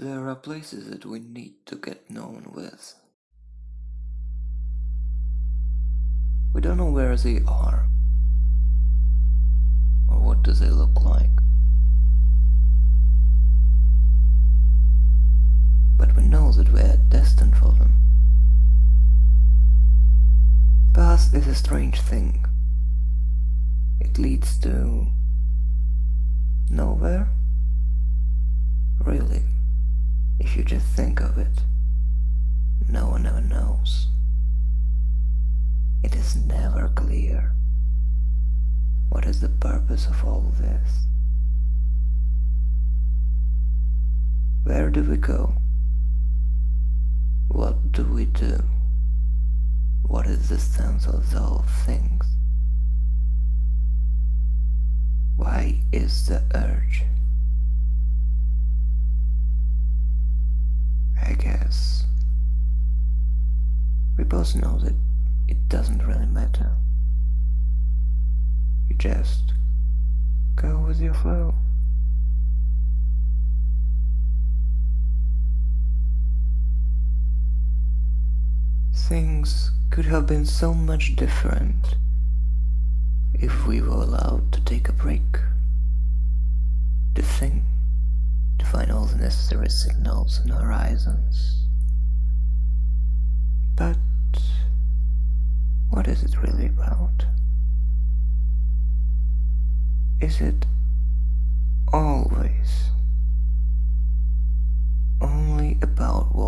There are places that we need to get known with. We don't know where they are, or what do they look like. But we know that we are destined for them. Path is a strange thing. It leads to nowhere. Really, just think of it, no one ever knows. It is never clear. What is the purpose of all this? Where do we go? What do we do? What is the sense of all things? Why is the urge? Both know that it doesn't really matter. You just go with your flow. Things could have been so much different if we were allowed to take a break, to think, to find all the necessary signals and horizons. But what is it really about? Is it always only about walking?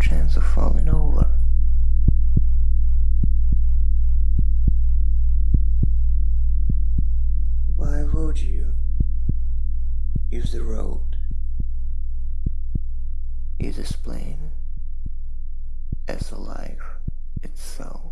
Chance of falling over. Why would you use the road? Is as plain as a life itself.